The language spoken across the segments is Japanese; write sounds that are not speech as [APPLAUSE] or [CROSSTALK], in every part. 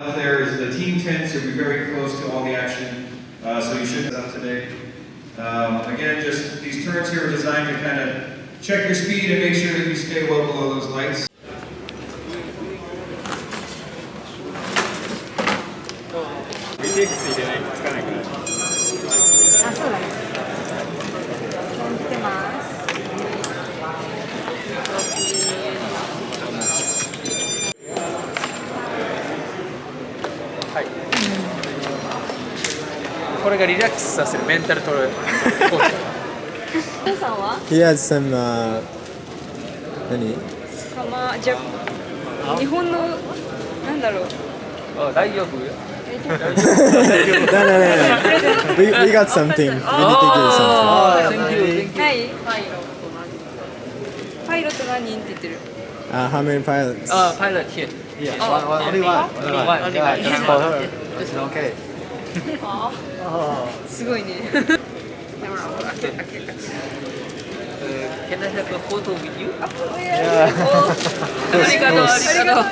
Up there is the team tent, so you'll be very close to all the action, uh, so you should be up today. Um, again, just these turns here are designed to kind of check your speed and make sure that you stay well below those lights. あ、これがリラックスさせるメンタルトレーニングさんは？He has some uh, 何かまじゃ日本のなんだろう。あ大丈夫 no, no, no, no. We, we got something. We need to do something. ああ Thank you, thank you？パイロット何人って言ってる？Uh, how many pilots? あ pilot here Yeah, one, one, only one. Only one. Only one. Just for her. It's okay. すごいね。Uh, Can I have a photo with you? ありがとうありがとう。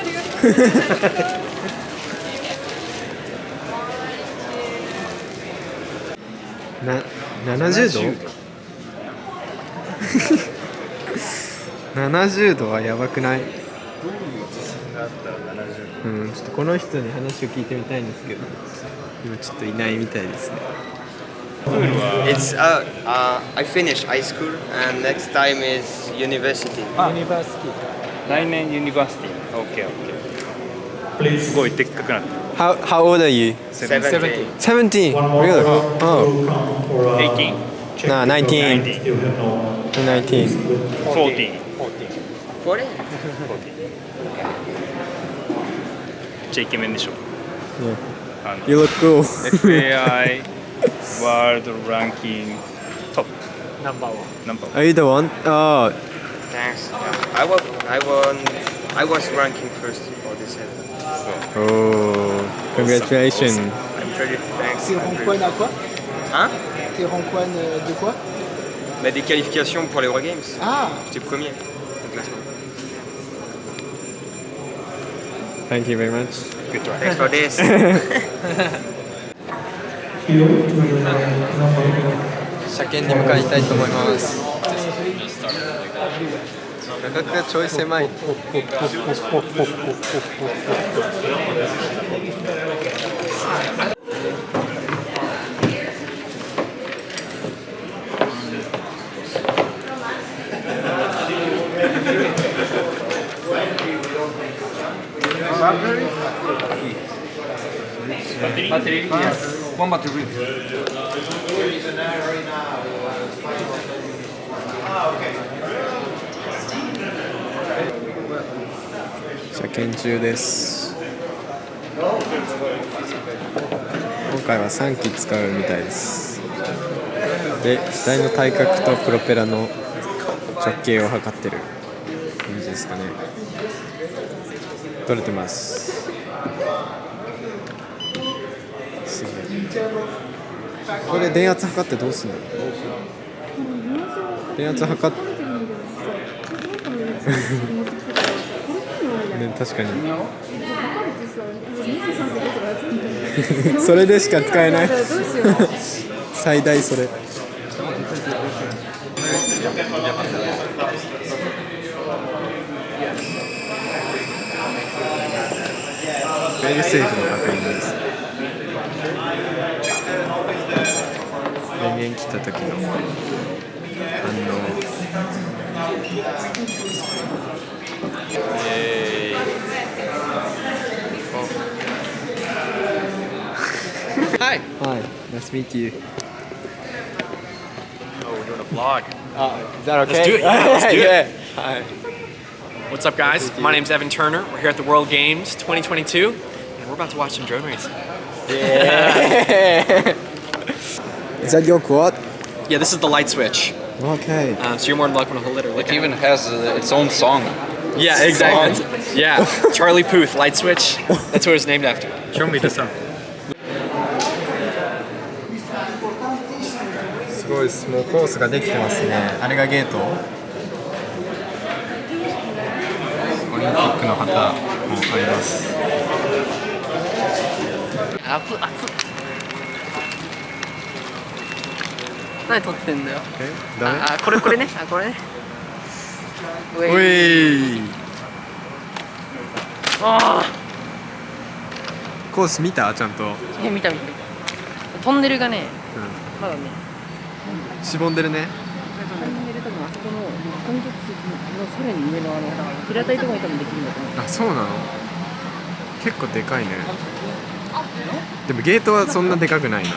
な70度70度はやばくないうん、ちょっとこの人に話を聞いてみたいんですけど今ちょっといないみたいですね It's uh, uh, I finished high school and next time is university. 来年 university OK OK すごいでっかくなって How, how old are you? 17. 17? Really? Oh, 18 nah, 19 19 14 What? ちゃイケメンでしょ Yeah. あの You look cool FAI [LAUGHS] ワールドランキングトップナンバーワンナンバー Are you the one? Oh, Thanks. Yeah. I was I won I was ranking first for this event. So oh congratulations I'm pretty thanks. Tu I'm rends pretty- quoi à quoi Hein Tu rends quoi de quoi bah, Des qualifications pour les Eurogames. Ah J'étais premier au classement. Thank you very much Good try Thanks for this. 車検に向かいたいと思います画角がちょい狭いバッテリー Yes. ワンバッテリー車検中です。今回は3機使うみたいです。で機体の体格とプロペラの直径を測ってる感じですかね。取れてますすげえこれ電圧測ってどうすんの？電圧測って。[LAUGHS] ね、確かに。それでしか使えない。[LAUGHS] 最大それ。[LAUGHS] フェイルセーフの確認です電源切った時の反応 Hi Hi, nice to meet you. Oh we're doing a vlog Is that okay? Let's do it, yeah, let's do it. yeah. Hi. What's up, guys? My name's Evan Turner. We're here at the World Games 2022, and we're about to watch some drone racing. [LAUGHS] [LAUGHS] Is that your quad? Yeah, this is the light switch. Okay. Uh, so you're more than welcome to hold it or look It at even has uh, its own song it. Yeah, exactly. [LAUGHS] Yeah, Charlie Puth, light switch. That's what it's named after. Show me the song すごいです。もうコースができてますね。あれがゲート。オリンピックの旗もあります。 熱っ熱 何撮ってんだよ。え？ダメ？ああこれこれね。[LAUGHS] あこれね。うおい。あコース見た？ちゃんと、え見た見たトンネルがねまだね。しぼんでるね。トンネル多分あそこのコントのさらに上のあの平たいところに多分できるんだと思う。あそうなの？結構でかいね。でもゲートはそんなでかくないな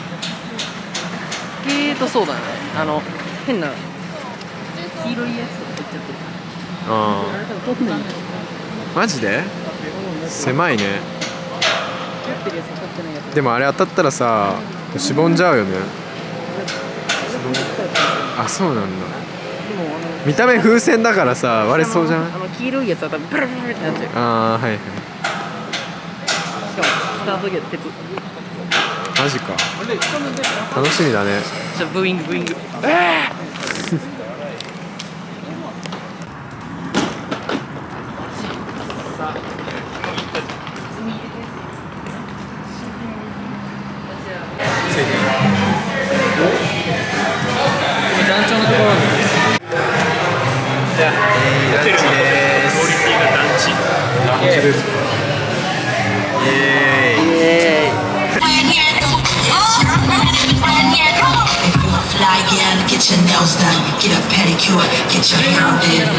ゲートそうだね。あの変な黄色いやつとか入っちゃってる。ああれ多分遠くないあマジで狭いねでもあれ当たったらさしぼんじゃうよね。あそうなんだ。見た目風船だからさ割れそうじゃない？あの黄色いやつは多分ブルブルってなっちゃう。しかもああはいはい。スタート時は鉄マジか。楽しみだね。じゃあブーイングブーイング。団長のところにじゃあホテルのクオリティが団地イエーイイ Get get your nails done. Get a pedicure. Get your hair did.